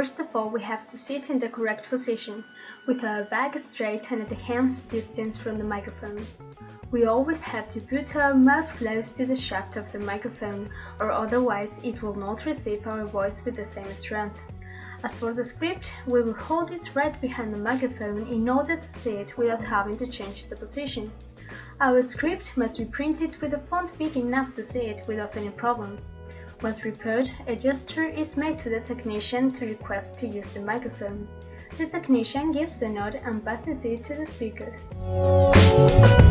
First of all, we have to sit in the correct position, with our back straight and at the hand's distance from the microphone. We always have to put our mouth close to the shaft of the microphone, or otherwise it will not receive our voice with the same strength. As for the script, we will hold it right behind the microphone in order to see it without having to change the position. Our script must be printed with a font big enough to see it without any problem. Once repaired, a gesture is made to the technician to request to use the microphone. The technician gives the nod and passes it to the speaker.